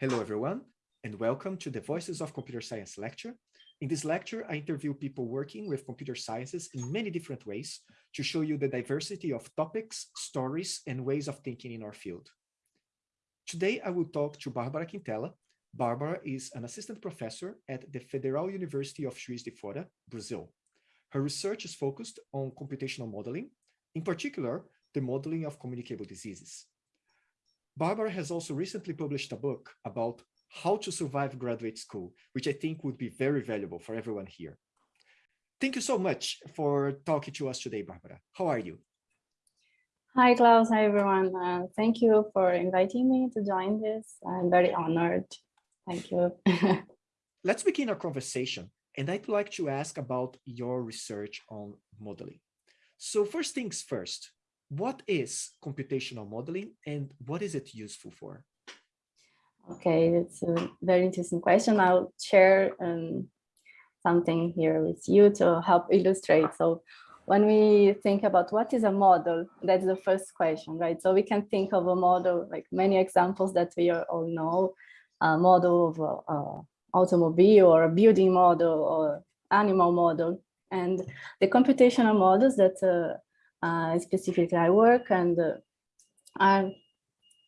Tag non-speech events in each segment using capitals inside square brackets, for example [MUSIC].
Hello, everyone, and welcome to the Voices of Computer Science lecture. In this lecture, I interview people working with computer sciences in many different ways to show you the diversity of topics, stories, and ways of thinking in our field. Today, I will talk to Barbara Quintela. Barbara is an assistant professor at the Federal University of Juiz de Fora, Brazil. Her research is focused on computational modeling, in particular, the modeling of communicable diseases. Barbara has also recently published a book about how to survive graduate school, which I think would be very valuable for everyone here. Thank you so much for talking to us today, Barbara. How are you? Hi, Klaus. Hi, everyone. Uh, thank you for inviting me to join this. I'm very honored. Thank you. [LAUGHS] Let's begin our conversation. And I'd like to ask about your research on modeling. So first things first, what is computational modeling and what is it useful for? Okay, it's a very interesting question. I'll share um, something here with you to help illustrate. So when we think about what is a model, that's the first question, right? So we can think of a model, like many examples that we all know, a model of an automobile or a building model or animal model. And the computational models that uh, specifically I work and uh,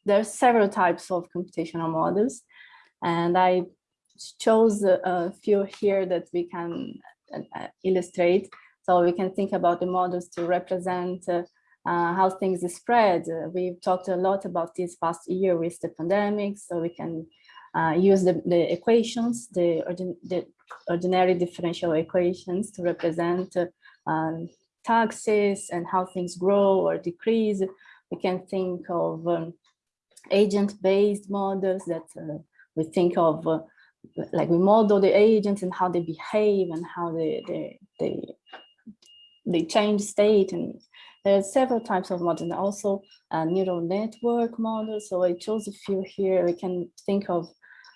there are several types of computational models and I chose a few here that we can uh, illustrate. So we can think about the models to represent uh, uh, how things spread. Uh, we've talked a lot about this past year with the pandemic, so we can use the, the equations, the, ordin the ordinary differential equations to represent um, taxes and how things grow or decrease. We can think of um, agent-based models that uh, we think of, uh, like we model the agents and how they behave and how they, they, they, they change state. And there are several types of models, and also uh, neural network models. So I chose a few here. We can think of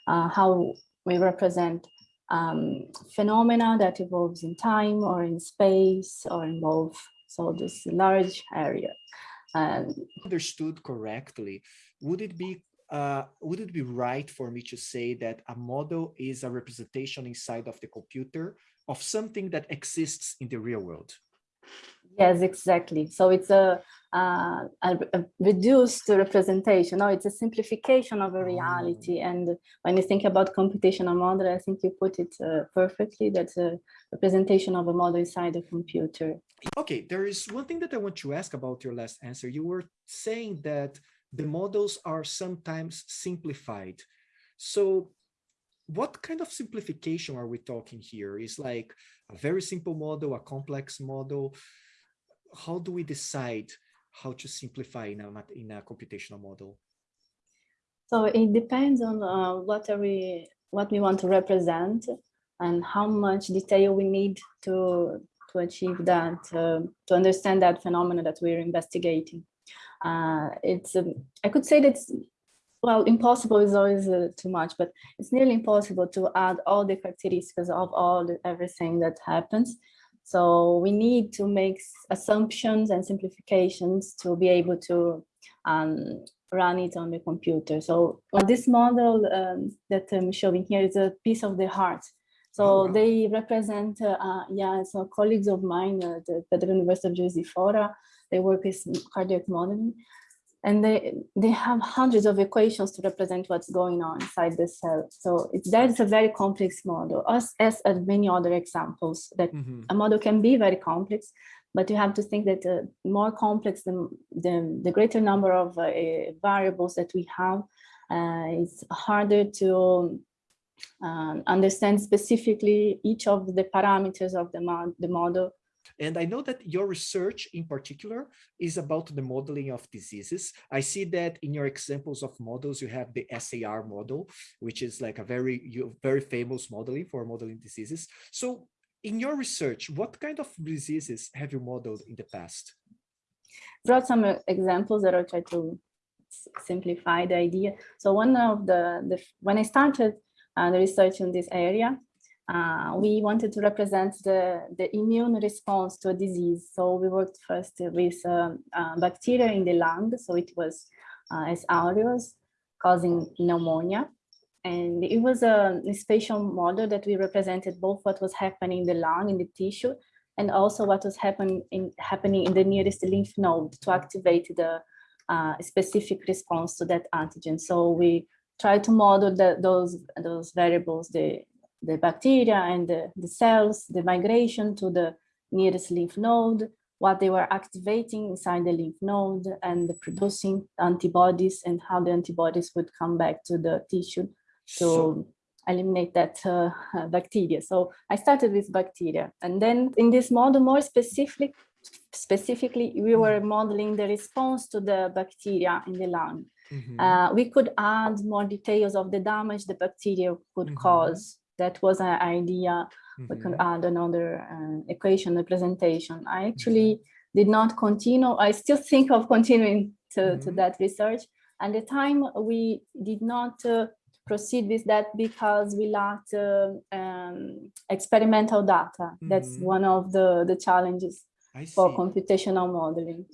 uh, how we represent um, phenomena that evolves in time or in space or involve. So this large area. And understood correctly, would it be uh, would it be right for me to say that a model is a representation inside of the computer of something that exists in the real world? Yes, exactly. So it's a, uh, a, reduced representation. No, it's a simplification of a reality. Oh. And when you think about computational model, I think you put it uh, perfectly. That's a representation of a model inside a computer. Okay, there is one thing that I want to ask about your last answer. You were saying that the models are sometimes simplified. So what kind of simplification are we talking here? Is like a very simple model, a complex model? How do we decide how to simplify in a, in a computational model? So it depends on uh, what are we what we want to represent and how much detail we need to to achieve that uh, to understand that phenomena that we're investigating. Uh, it's um, I could say that well impossible is always uh, too much, but it's nearly impossible to add all the characteristics of all the, everything that happens. So we need to make assumptions and simplifications to be able to um, run it on the computer. So this model um, that I'm showing here is a piece of the heart. So oh, wow. they represent, uh, uh, yeah, so colleagues of mine at the Federal University of de Fora, they work with cardiac modeling and they they have hundreds of equations to represent what's going on inside the cell. So it's that is a very complex model, as as, many other examples that mm -hmm. a model can be very complex, but you have to think that uh, more complex the, the, the greater number of uh, variables that we have, uh, it's harder to um, understand specifically each of the parameters of the, mod the model and I know that your research in particular is about the modeling of diseases. I see that in your examples of models, you have the SAR model, which is like a very, very famous modeling for modeling diseases. So in your research, what kind of diseases have you modeled in the past? Brought some uh, examples that I'll try to simplify the idea. So one of the, the when I started uh, the research in this area, uh, we wanted to represent the, the immune response to a disease. So we worked first with um, uh, bacteria in the lung. So it was uh, S. aureus causing pneumonia. and it was a, a spatial model that we represented both what was happening in the lung, in the tissue, and also what was happen in, happening in the nearest lymph node to activate the uh, specific response to that antigen. So we try to model the, those, those variables, the, the bacteria and the, the cells, the migration to the nearest lymph node, what they were activating inside the lymph node and the producing antibodies and how the antibodies would come back to the tissue to so, eliminate that uh, [LAUGHS] bacteria. So I started with bacteria. And then in this model, more specific, specifically, we were mm-hmm. modeling the response to the bacteria in the lung. Mm -hmm. uh, we could add more details of the damage the bacteria could mm -hmm. cause. That was an idea. Mm -hmm. We could mm-hmm. add another uh, equation representation. I actually mm-hmm. did not continue. I still think of continuing to, to that research. And the time we did not uh, proceed with that because we lacked uh, um, experimental data. Mm -hmm. That's mm-hmm. one of the, the challenges for computational modeling.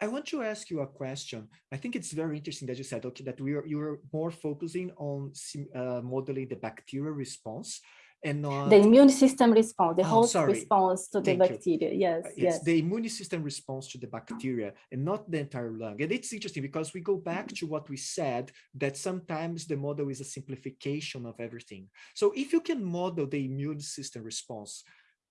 I want to ask you a question. I think it's very interesting that you said, okay, that we are you are more focusing on uh, modeling the bacterial response and not the immune system response, the oh, host sorry. response to Thank the bacteria. You. Yes, uh, yes. The immune system response to the bacteria and not the entire lung. And it's interesting because we go back to what we said that sometimes the model is a simplification of everything. So if you can model the immune system response,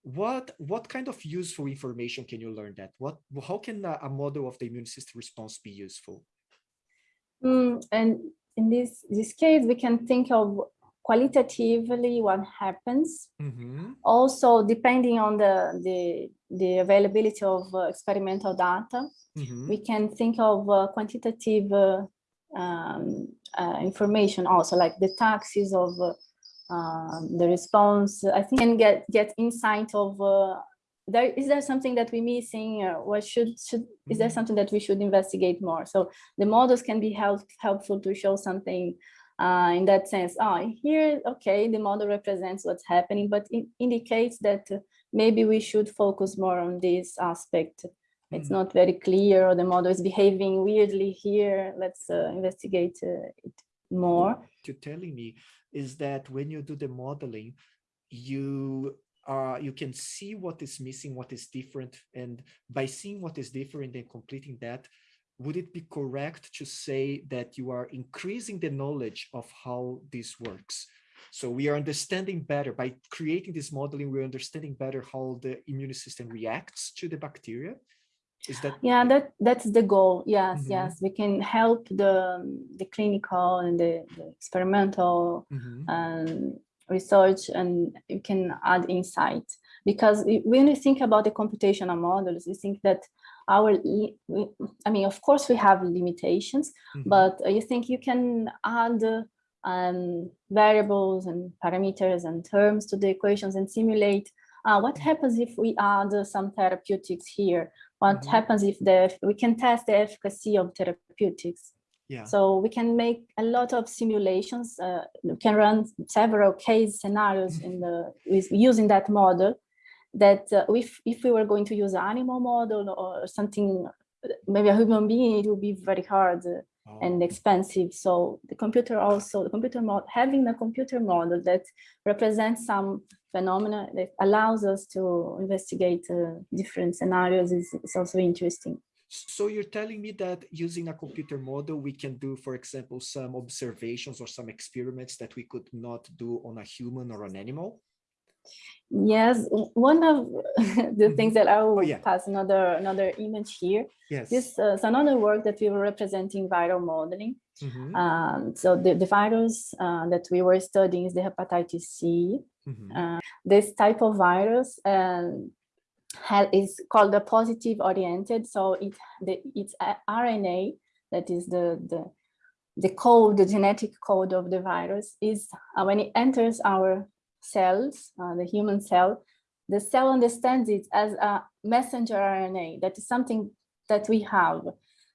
what what kind of useful information can you learn that? What how can a, model of the immune system response be useful? Mm, and in this this case, we can think of qualitatively what happens. Mm -hmm. Also, depending on the, the, the availability of uh, experimental data, mm -hmm. we can think of uh, quantitative uh, um, uh, information also, like the taxes of uh, um, the response. I think and get, get insight of uh, there is there something that we're missing or what should should is there mm-hmm. something that we should investigate more so the models can be help, helpful to show something uh, in that sense. Oh, here, okay, the model represents what's happening, but it indicates that maybe we should focus more on this aspect. It's mm -hmm. not very clear, or the model is behaving weirdly here. Let's uh, investigate uh, it more. You're telling me is that when you do the modeling, you uh, you can see what is missing, what is different, and by seeing what is different and completing that, would it be correct to say that you are increasing the knowledge of how this works? So we are understanding better by creating this modeling, we're understanding better how the immune system reacts to the bacteria. Is that yeah, that that's the goal. Yes, mm -hmm. yes. We can help the the clinical and the, the experimental mm -hmm. um, research and you can add insight because when you think about the computational models, we think that our i mean of course we have limitations mm -hmm. but you think you can add um, variables and parameters and terms to the equations and simulate uh, what mm-hmm. happens if we add some therapeutics here what mm -hmm. happens if the we can test the efficacy of therapeutics yeah. So we can make a lot of simulations. Uh, we can run several case scenarios in the with using that model that uh, if, if we were going to use an animal model or something, maybe a human being, it would be very hard and expensive. So the computer also, the computer model, having a computer model that represents some phenomena that allows us to investigate uh, different scenarios is, is also interesting. So you're telling me that using a computer model, we can do, for example, some observations or some experiments that we could not do on a human or an animal? Yes, one of [LAUGHS] the things mm-hmm. that I will oh, yeah. pass another another image here. Yes. This uh, is another work that we were representing viral modeling. Mm -hmm. um, so the, the virus uh, that we were studying is the hepatitis C. Mm -hmm. uh, this type of virus um, is called the positive oriented. So it the, it's RNA that is the, the the code, the genetic code of the virus is uh, when it enters our cells, uh, the human cell, the cell understands it as a messenger RNA. That is something that we have.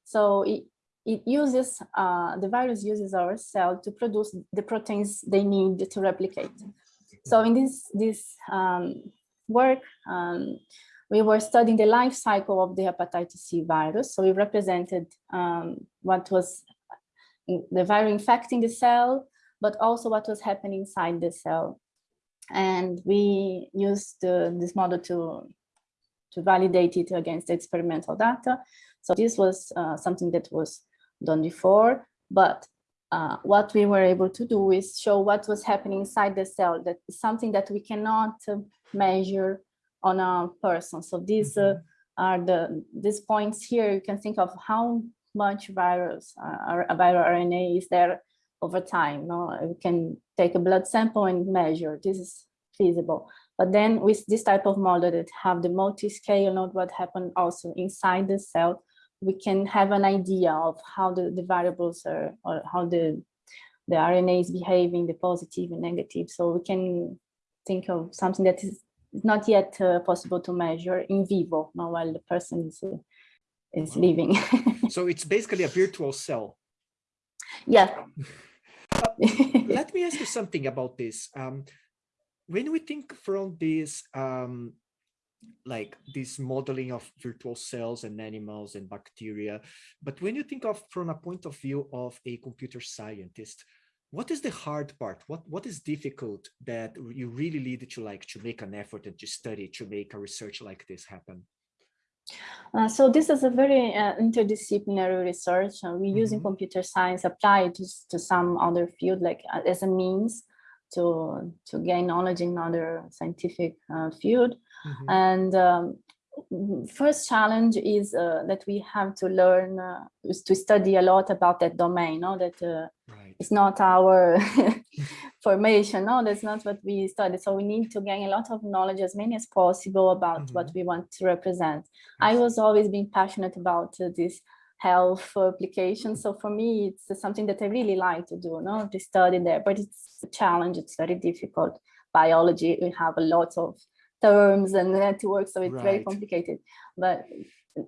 So it, it uses, uh, the virus uses our cell to produce the proteins they need to replicate. So in this, this um, work, um, we were studying the life cycle of the hepatitis C virus. So we represented um, what was the virus infecting the cell, but also what was happening inside the cell. And we used uh, this model to, to validate it against experimental data. So this was uh, something that was done before, but uh, what we were able to do is show what was happening inside the cell. That is something that we cannot uh, measure on a person. So these mm -hmm. are the these points here. You can think of how much virus uh, viral RNA is there over time. No, we can take a blood sample and measure. This is feasible. But then with this type of model that have the multi-scale, not what happened also inside the cell, we can have an idea of how the, the variables are or how the the RNA is behaving, the positive and negative. So we can think of something that is not yet uh, possible to measure in vivo, not while the person is uh, is living. [LAUGHS] so it's basically a virtual cell. Yeah. Uh, let [LAUGHS] me ask you something about this. Um, when we think from this um, like this modeling of virtual cells and animals and bacteria. But when you think of from a point of view of a computer scientist, what is the hard part? What what is difficult that you really need to like to make an effort and to study to make a research like this happen? Uh, so this is a very uh, interdisciplinary research. Uh, we mm -hmm. using computer science applied to, to some other field, like uh, as a means to to gain knowledge in other scientific uh, field. Mm -hmm. And um, first challenge is uh, that we have to learn uh, to study a lot about that domain. No, that uh, right. it's not our [LAUGHS] [LAUGHS] formation. No, that's not what we study. So we need to gain a lot of knowledge, as many as possible, about mm -hmm. what we want to represent. Yes. I was always being passionate about uh, this health application. So for me, it's something that I really like to do, no, to study there, but it's a challenge. It's very difficult. Biology, we have a lot of terms and networks, so it's right. very complicated. But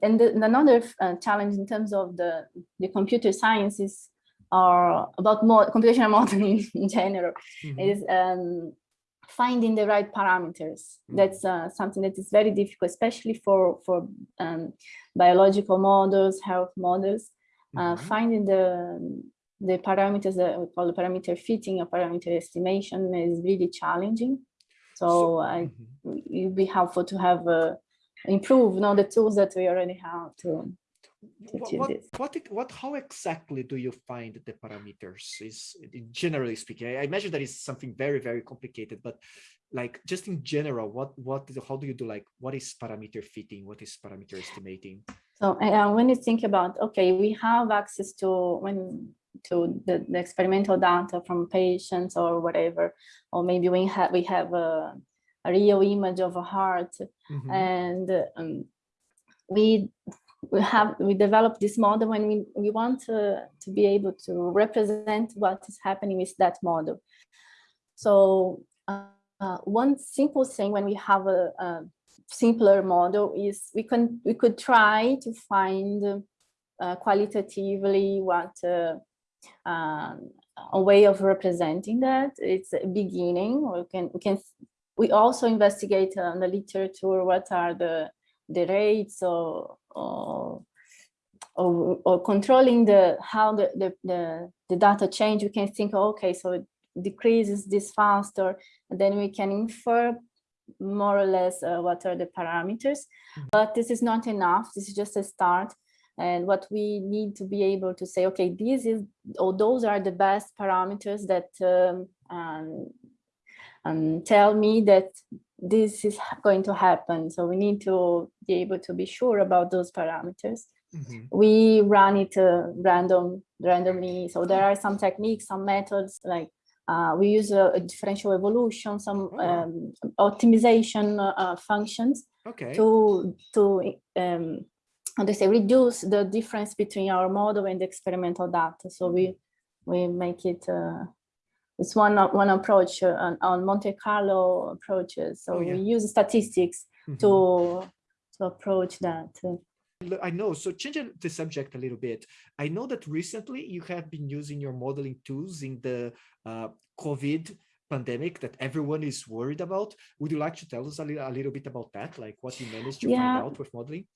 and the, another uh, challenge in terms of the the computer sciences are about more computational modeling [LAUGHS] in general mm -hmm. is um, finding the right parameters. Mm. That's uh, something that is very difficult, especially for, for um, biological models, health models. Uh, mm -hmm. Finding the, the parameters that we call the parameter fitting or parameter estimation is really challenging. So, so I, mm -hmm. it would be helpful to have uh, improve you know, the tools that we already have to what, what, what, how exactly do you find the parameters is generally speaking? I imagine that is something very very complicated but like just in general what what how do you do like what is parameter fitting? What is parameter estimating? So uh, when you think about okay we have access to when to the, the experimental data from patients or whatever or maybe we have we have a, a real image of a heart mm -hmm. and um, we we have we developed this model when we, we want to, to be able to represent what is happening with that model. So uh, uh, one simple thing when we have a, a, simpler model is we can we could try to find uh, qualitatively what uh, um, a way of representing that. It's a beginning. We can we can we also investigate on the literature what are the the rates or or, or, or controlling the how the, the, the, the data change, we can think, okay, so it decreases this faster, and then we can infer more or less uh, what are the parameters. Mm -hmm. But this is not enough. This is just a start. And what we need to be able to say, okay, this is, or those are the best parameters that um, um, um, tell me that this is going to happen. So we need to be able to be sure about those parameters. Mm -hmm. We run it uh, random, randomly. So there are some techniques, some methods like uh, we use a, a, differential evolution, some oh. um, optimization uh, functions okay. to to um, how say reduce the difference between our model and the experimental data. So we mm-hmm. we make it uh, it's one one approach uh, on, on, Monte Carlo approaches. So oh, yeah. we use statistics mm -hmm. to to approach that. I know. So changing the subject a little bit, I know that recently you have been using your modeling tools in the uh, COVID pandemic that everyone is worried about. Would you like to tell us a, li a little bit about that? Like what you managed to yeah. find out with modeling?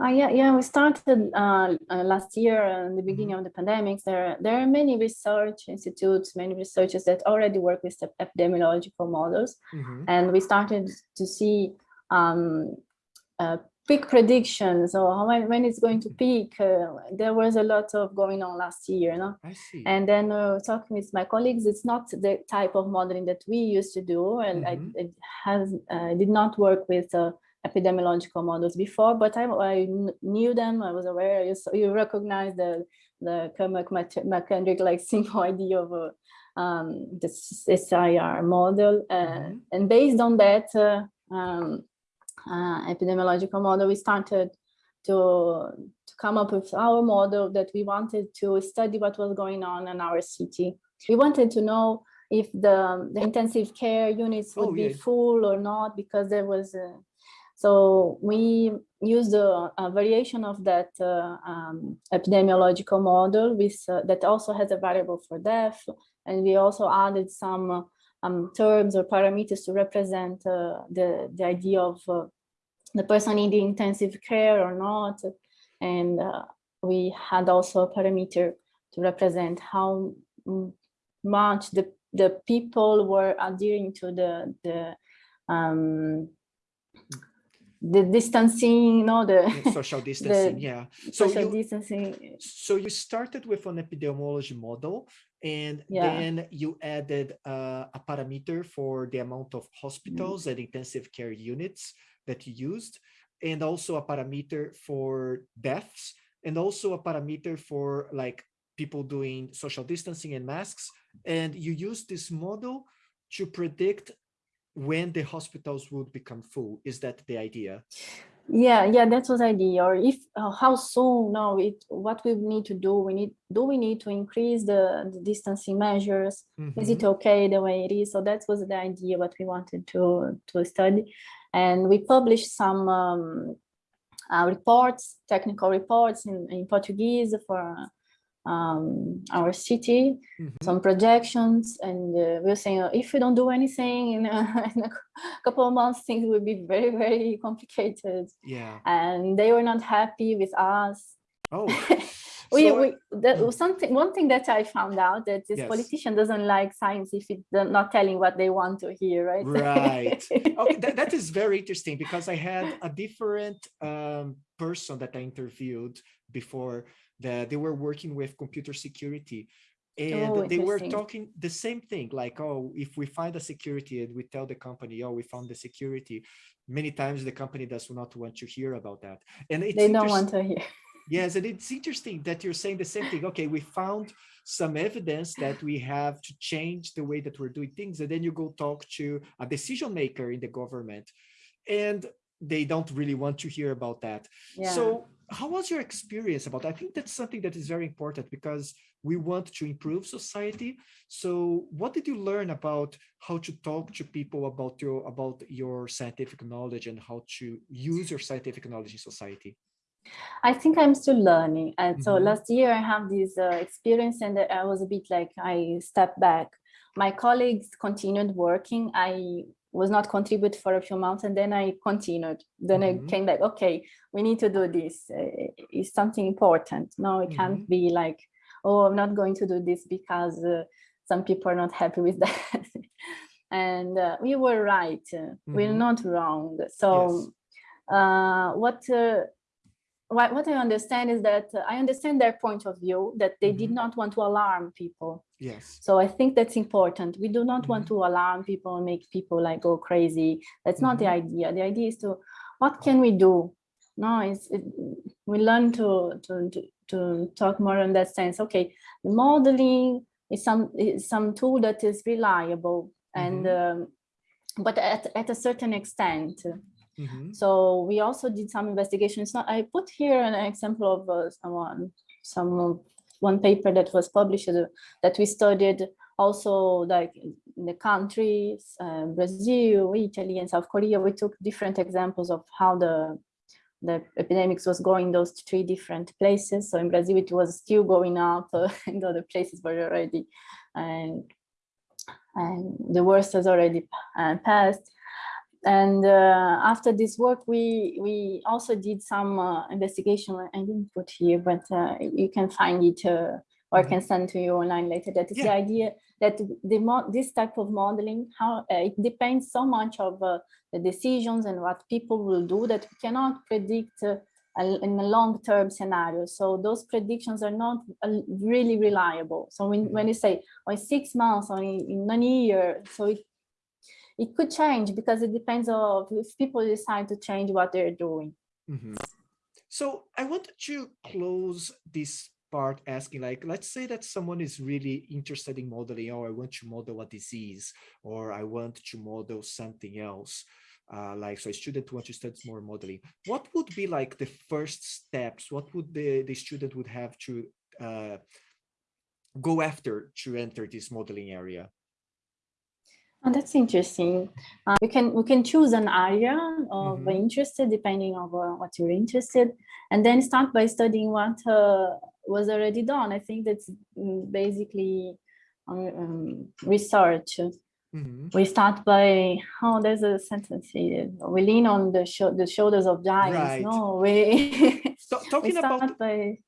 Uh, yeah, yeah, we started uh, uh, last year in the beginning mm -hmm. of the pandemic. There, there are many research institutes, many researchers that already work with epidemiological models. Mm -hmm. And we started to see um, uh, peak predictions or how, when it's going to peak. Uh, there was a lot of going on last year. I see. And then uh, talking with my colleagues, it's not the type of modeling that we used to do. And mm -hmm. I, mm-hmm. it has, did not work with epidemiological models before, but I, I knew them, I was aware, you, you recognize the, the Kermack-McKendrick like [LAUGHS] simple idea of a, um, the SIR model. Uh, mm -hmm. And based on that uh, um, uh, epidemiological model, we started to, to come up with our model that we wanted to study what was going on in our city. We wanted to know if the, the intensive care units would oh, yeah. be full or not, because there was a, so we used a, a variation of that uh, um, epidemiological model with, uh, that also has a variable for death. And we also added some um, terms or parameters to represent uh, the, the idea of uh, the person needing intensive care or not. And uh, we had also a parameter to represent how much the, the people were adhering to the, the um, the distancing, you know, the social [LAUGHS] distancing, the yeah. So social you, distancing. So you started with an epidemiology model, and yeah. then you added uh, a parameter for the amount of hospitals mm. and intensive care units that you used, and also a parameter for deaths, and also a parameter for like people doing social distancing and masks. And you use this model to predict when the hospitals would become full. Is that the idea? Yeah yeah that was the idea or if uh, how soon? No it what we need to do we need do we need to increase the, the distancing measures? Mm -hmm. is it mm-hmm. okay the way it is? So that was the idea what we wanted to to study. And we published some um, uh, reports technical reports in, in portuguese for um, our city, mm -hmm. some projections, and uh, we are saying uh, if we don't do anything in a, [LAUGHS] in a, couple of months, things will be very, very complicated. Yeah. And they were not happy with us. Oh. we, [LAUGHS] so, we that was something one thing that I found out that this yes. politician doesn't like science if it's not telling what they want to hear, right? Right. [LAUGHS] okay, that, that is very interesting because I had a different um, person that I interviewed before that they were working with computer security and oh, they were talking the same thing like oh if we find a security and we tell the company oh we found the security many times the company does not want to hear about that. And they don't want to hear. [LAUGHS] Yes and it's interesting that you're saying the same thing. Okay we found some evidence that we have to change the way that we're doing things and then you go talk to a decision maker in the government and they don't really want to hear about that. Yeah. so how was your experience about i think that's something that is very important because we want to improve society so what did you learn about how to talk to people about your about your scientific knowledge and how to use your scientific knowledge in society I think I'm still learning. And mm -hmm. so mm-hmm. last year I have this uh, experience and I was a bit like, I stepped back. My colleagues continued working. I was not contribute for a few months and then I continued. Then mm -hmm. I mm-hmm. came back, okay, we need to do this. Uh, it's something important. No, it mm -hmm. can't mm-hmm. be like, oh, I'm not going to do this because uh, some people are not happy with [LAUGHS] that. and uh, we were right. Mm -hmm. We're mm-hmm. not wrong. So yes. Uh, what uh, what, what I understand is that uh, I understand their point of view that they mm -hmm. did mm-hmm. not want to alarm people. Yes. So I think that's important. We do not mm -hmm. want mm-hmm. to alarm people and make people like go crazy. That's mm -hmm. not the mm-hmm. idea. The idea is to what can we do? No, it's it, we learn to, to to to talk more in that sense. Okay, modeling is some is some tool that is reliable and um, but at, at a certain extent Mm -hmm. So we also did some investigations. Now I put here an example of uh, someone, some one paper that was published uh, that we studied also like in the countries, uh, Brazil, Italy, and South Korea. We took different examples of how the the epidemics was going those three different places. So in Brazil, it was still going up, uh, [LAUGHS] and other places were already, and and the worst has already uh, passed and uh, after this work, we we also did some uh, investigation. I didn't put here, but uh, you can find it uh, or I can mm-hmm. send to you online later. That is yeah. the idea that the this type of modeling, how uh, it depends so much of uh, the decisions and what people will do that we cannot predict in a long-term scenario. So those predictions are not really reliable. So when, when you say, oh, in six months or in, in one year, so it it could change because it depends on if people decide to change what they're doing. Mm -hmm. So I wanted to close this part asking like, let's say that someone is really interested in modeling, or oh, I want to model a disease, or I want to model something else. Uh, like so a student wants to study more modeling what would be like the first steps what would the the student would have to uh, go after to enter this modeling area Oh, that's interesting. Uh, we can we can choose an area of mm -hmm. interest depending on what you're interested, and then start by studying what uh, was already done. I think that's mm, basically um, um, research. Mm -hmm. We start by oh, there's a sentence here. We lean on the the shoulders of giants. Right. No, we, [LAUGHS] [LAUGHS] talking we about by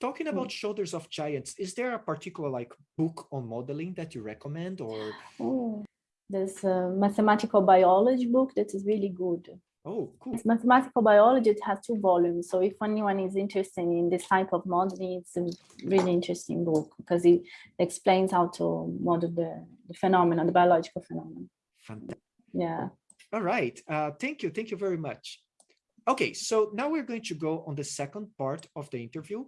talking about mm. shoulders of giants is there a particular like book on modeling that you recommend or oh, there's a mathematical biology book that is really good. Oh, cool. It's mathematical biology, it has two volumes. So if anyone is interested in this type of modeling, it's a really interesting book because it explains how to model the, the phenomenon, the biological phenomenon. Fantastic. Yeah. All right. Uh, thank you. Thank you very much. Okay, so now we're going to go on the second part of the interview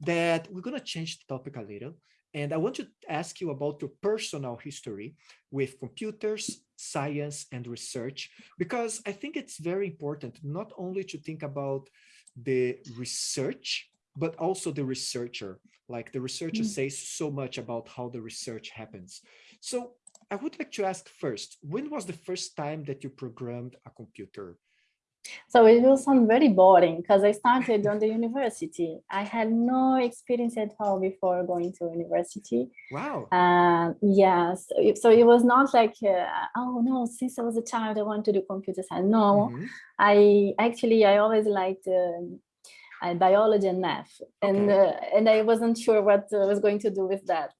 that we're going to change the topic a little and I want to ask you about your personal history with computers, science, and research, because I think it's very important not only to think about the research, but also the researcher. Like the researcher mm. says so much about how the research happens. So I would like to ask first, when was the first time that you programmed a computer? So it will sound very boring because I started on the university. I had no experience at all before going to university. Wow. Uh, yes. So it was not like, uh, oh no, since I was a child, I want to do computer science. No, mm -hmm. I actually, I always liked uh, biology and math. Okay. And, uh, and I wasn't sure what I was going to do with that.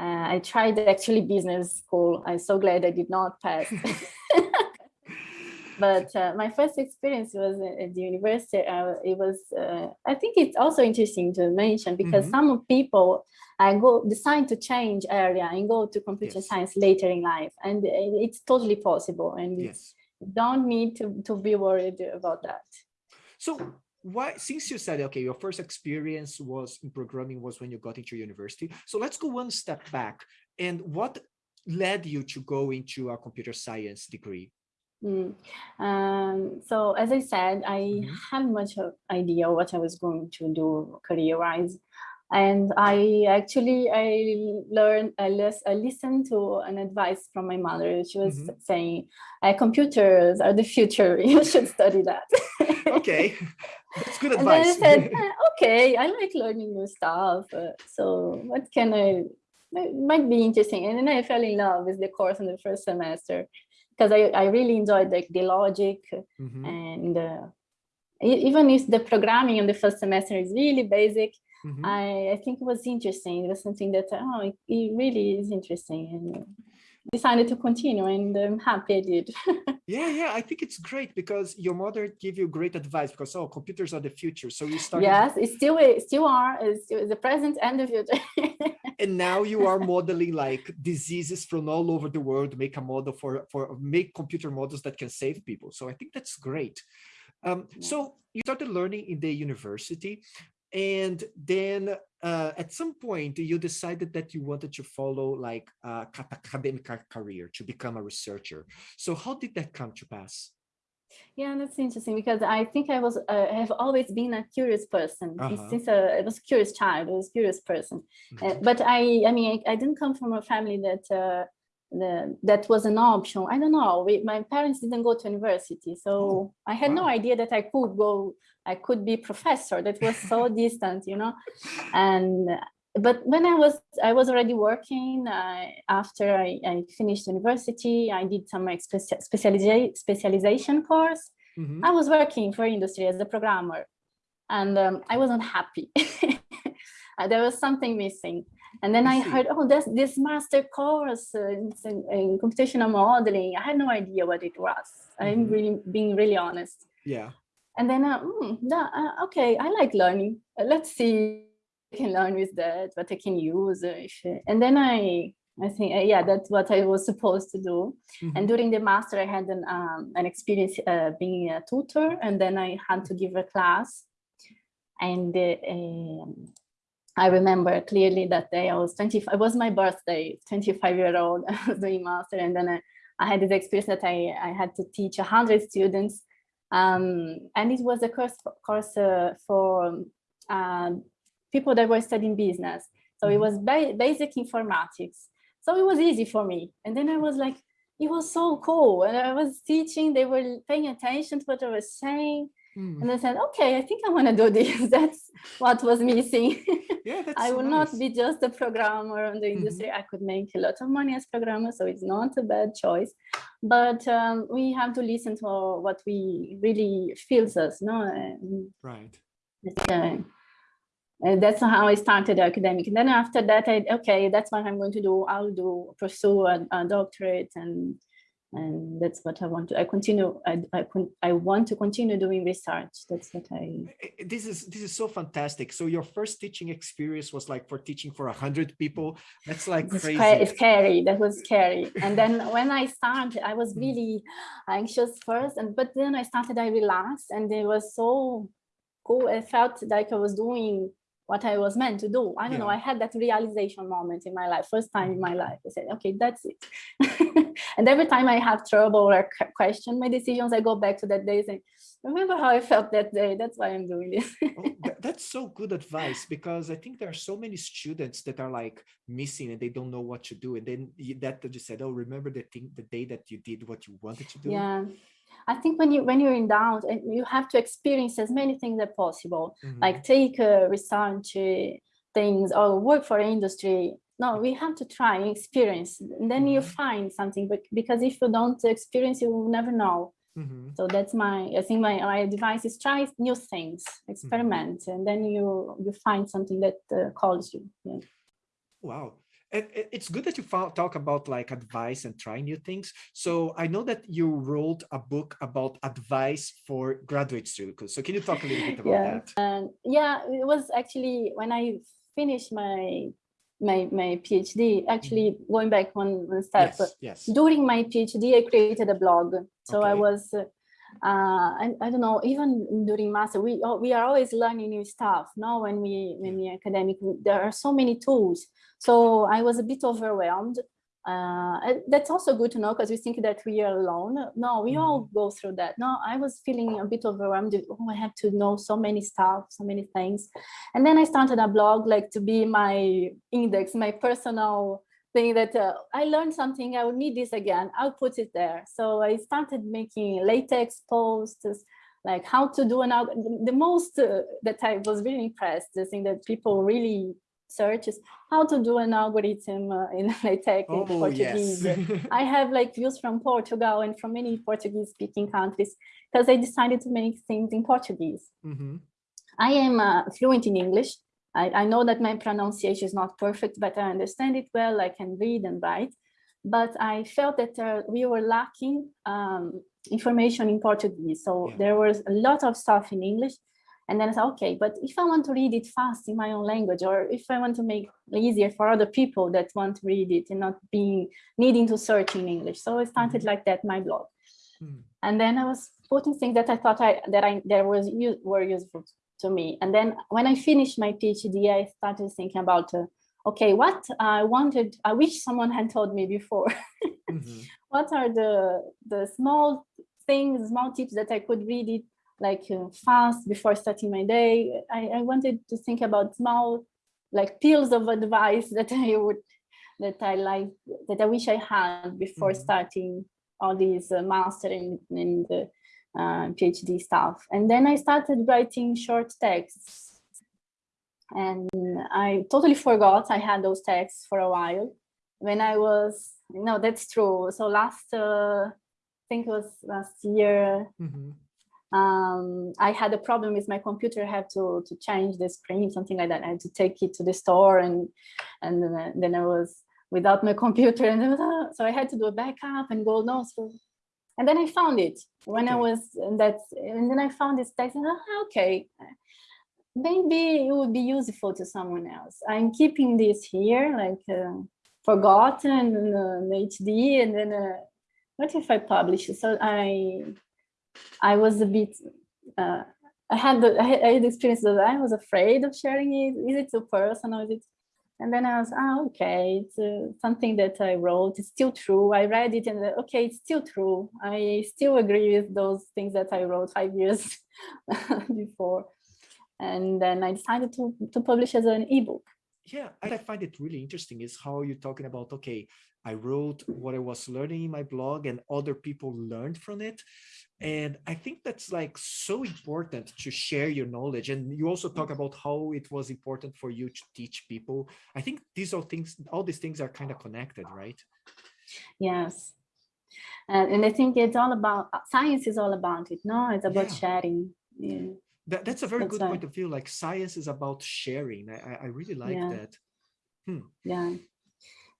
Uh, I tried actually business school. I'm so glad I did not pass. [LAUGHS] but uh, my first experience was at the university. Uh, it was, uh, I think it's also interesting to mention because mm -hmm. some people I go decide to change area and go to computer yes. science later in life, and it's totally possible. And yes. don't need to to be worried about that. So why since you said okay your first experience was in programming was when you got into university so let's go one step back and what led you to go into a computer science degree Mm. Um, so as I said, I mm -hmm. had much of idea what I was going to do career-wise. And I actually, I learned, I, lis I listened to an advice from my mother. She was mm -hmm. saying, uh, computers are the future. [LAUGHS] You should study that. okay, [LAUGHS] that's good advice. And then I said, eh, [LAUGHS] okay, I like learning new stuff. Uh, so what can I, it might be interesting. And then I fell in love with the course in the first semester because I, I really enjoyed like the logic mm -hmm. and uh, even if the programming in the first semester is really basic, mm -hmm. I, I think it was interesting. It was something that, oh, it, it really is interesting. And decided to continue and I'm happy I did. yeah, yeah, I think it's great because your mother gave you great advice because, oh, computers are the future. So you started. Yes, it still, it still are, it's still the present and the future. [LAUGHS] and now you are modeling like diseases from all over the world make a model for for make computer models that can save people so i think that's great um, so you started learning in the university and then uh, at some point you decided that you wanted to follow like a academic career to become a researcher so how did that come to pass yeah, that's interesting because I think I was uh, have always been a curious person uh -huh. since uh, I was a curious child. I was a curious person, mm -hmm. uh, but I I mean I, I, didn't come from a family that uh, the, that was an option. I don't know. We, my parents didn't go to university, so oh, I had wow. no idea that I could go. I could be professor. That was so [LAUGHS] distant, you know, and but when I was I was already working uh, after I, I, finished university, I did some specializa specialization course. Mm -hmm. I was working for industry as a programmer, and um, I wasn't happy. [LAUGHS] there was something missing. And then I, I heard, oh, there's this master course uh, in, in, computational modeling. I had no idea what it was. Mm -hmm. I'm mm-hmm. really being really honest. Yeah. And then, uh, mm, uh, okay, I like learning. Uh, let's see I can learn with that, what I can use. Uh, and then I, I think, uh, yeah, that's what I was supposed to do. Mm -hmm. And during the master, I had an, um, an experience uh, being a tutor, and then I had to give a class. And uh, um, I remember clearly that day I was 25, it was my birthday, 25 year old, I was [LAUGHS] doing master. And then I, I had this experience that I, I had to teach 100 students. Um, and it was a course, course uh, for um, people that were studying business. So it mm-hmm. was ba basic informatics. So it was easy for me. And then I was like, it was so cool. And I was teaching, they were paying attention to what I was saying. Mm. And I said, okay, I think I want to do this. [LAUGHS] That's what was missing. [LAUGHS] Yeah, that's I will nice. not be just a programmer in the mm-hmm. industry. Mm -hmm. I could make a lot of money as programmer, so it's not a bad choice. But um, we have to listen to what we really feels us, no? right. Uh, and that's how I started academic. And then after that, I okay, that's what I'm going to do. I'll do pursue a, a doctorate, and and that's what I want to. I continue. I I, I want to continue doing research. That's what I. Eh, eh, eh, this is this is so fantastic. So your first teaching experience was like for teaching for a hundred people. That's like it's crazy. It's scary. That was scary. And then when I started, I was mm. really anxious first, and but then I started. I relaxed, and it was so cool. I felt like I was doing what I was meant to do. I don't yeah. know, I had that realization moment in my life, first time in mm. my life. I said, okay, that's it. [LAUGHS] and every time I have trouble or question my decisions, I go back to that day and remember how I felt that day. That's why I'm doing this. oh, that's so good advice because I think there are so many students that are like missing and they don't know what to do. And then that just said, oh, remember the thing, the day that you did what you wanted to do. Yeah. I think when you when you're in doubt, and you have to experience as many things as possible. Mm -hmm. Like take uh, research uh, things or work for industry. No, we have to try experience, and then mm -hmm. you mm-hmm. find something. But because if you don't experience, you will never know. Mm -hmm. So that's my. I think my, my advice is try new things, experiment, mm-hmm. and then you you find something that uh, calls you. Yeah. Wow it's good that you talk about like advice and try new things. So I know that you wrote a book about advice for graduate students. So can you talk a little bit about [LAUGHS] yeah. that? Um, yeah, it was actually when I finished my my my PhD. Actually, mm-hmm. going back one, one step. Yes, yes. During my PhD, I created a blog. So okay. I was. Uh, I, I don't know, even during master, we oh, we are always learning new stuff. Now, when we when we academic, there are so many tools. So I was a bit overwhelmed. Uh, that's also good to know because we think that we are alone. No, we mm -hmm. all go through that. No, I was feeling a bit overwhelmed. Oh, I have to know so many stuff, so many things. And then I started a blog like to be my index, my personal thing that uh, I learned something, I would need this again, I'll put it there. So I started making LaTeX posts, like how to do an the most uh, that I was really impressed, the thing that people really search is how to do an algorithm uh, [LAUGHS] in LaTeX oh, in Portuguese. Yes. [LAUGHS] I have like views from Portugal and from many Portuguese speaking countries because I decided to make things in Portuguese. Mm -hmm. I am uh, fluent in English, I, I know that my pronunciation is not perfect, but I understand it well. I can read and write. But I felt that uh, we were lacking um, information in Portuguese. So yeah. there was a lot of stuff in English. And then I said, okay, but if I want to read it fast in my own language, or if I want to make it easier for other people that want to read it and not being needing to search in English. So I started mm -hmm. like that, my blog. Mm -hmm. And then I was putting things that I thought I that I that was were useful to me. And then when I finished my PhD, I started thinking about, uh, okay, what I wanted, I wish someone had told me before. [LAUGHS] mm -hmm. What are the, the small things, small tips that I could read it like uh, fast before starting my day. I, I wanted to think about small like pills of advice [LAUGHS] that I would, that I like, that I wish I had before mm -hmm. starting all these uh, mastering and uh, uh, PhD stuff. And then I started writing short texts. and I totally forgot I had those texts for a while. When I was, no, that's true. So last, uh, I think it was last year, Mm -hmm. Um, I had a problem with my computer. I had to to change the screen, something like that. I had to take it to the store, and and then I was without my [LAUGHS] computer, and so I had to do a backup and go no. So, and then I found it when okay. I was that, and then I found this text. And, oh, okay, maybe it would be useful to someone else. I'm keeping this here, like uh, forgotten uh, HD, and then uh, what if I publish it? So I, I was a bit, uh, I had the I had experience that I was afraid of sharing it. Is it too personal? Is it? And then I was, oh, okay, it's uh, something that I wrote. It's still true. I read it and uh, okay, it's still true. I still agree with those things that I wrote five [LAUGHS] years before and then I decided to, to publish as an ebook. Yeah, I find it really interesting is how you're talking about, okay, I wrote what I was learning in my blog and other people learned from it. And I think that's like so important to share your knowledge. And you also talk about how it was important for you to teach people. I think these all things, all these things are kind of connected, right? Yes. Uh, and I think it's all about, science is all about it, no? It's about yeah. sharing. Yeah. That, that's a very that's good right. point of view. Like science is about sharing. I, I really like yeah. that. Hmm. Yeah.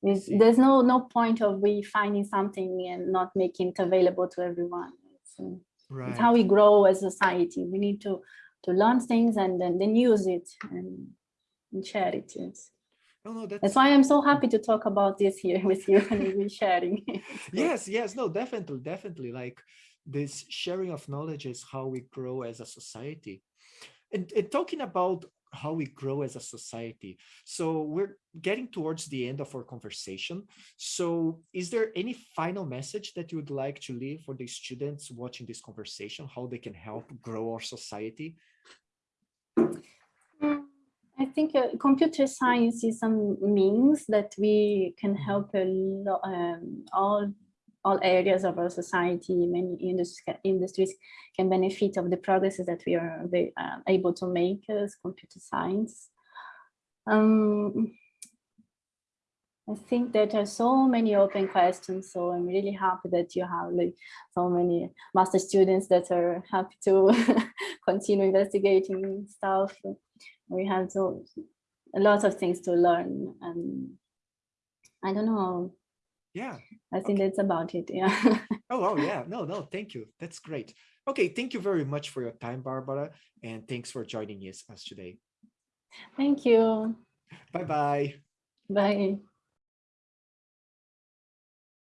there's no no point of we finding something and not making it available to everyone. It's, right. it's how we grow as a society. We need to to learn things and then, then use it and, and share it. Yes. No, no, that's... that's why I'm so happy to talk about this here [LAUGHS] with you and we sharing. [LAUGHS] yes, yes, no, definitely, definitely. Like this sharing of knowledge is how we grow as a society. And, and, talking about how we grow as a society. So we're getting towards the end of our conversation. So is there any final message that you would like to leave for the students watching this conversation, how they can help grow our society? Mm, I think uh, computer science is some means that we can help um, all all areas of our society, many industries, industries can benefit of the progresses that we are uh, able to make as computer science. Um, I think that there are so many open questions, so I'm really happy that you have like so many master students that are happy to [LAUGHS] continue investigating stuff. We have so a lot of things to learn, and I don't know yeah. I think okay. that's about it. Yeah. [LAUGHS] oh, oh, yeah. No, no, thank you. That's great. Okay, thank you very much for your time, Barbara, and thanks for joining us, us today. Thank you. Bye-bye. Bye. -bye. Bye.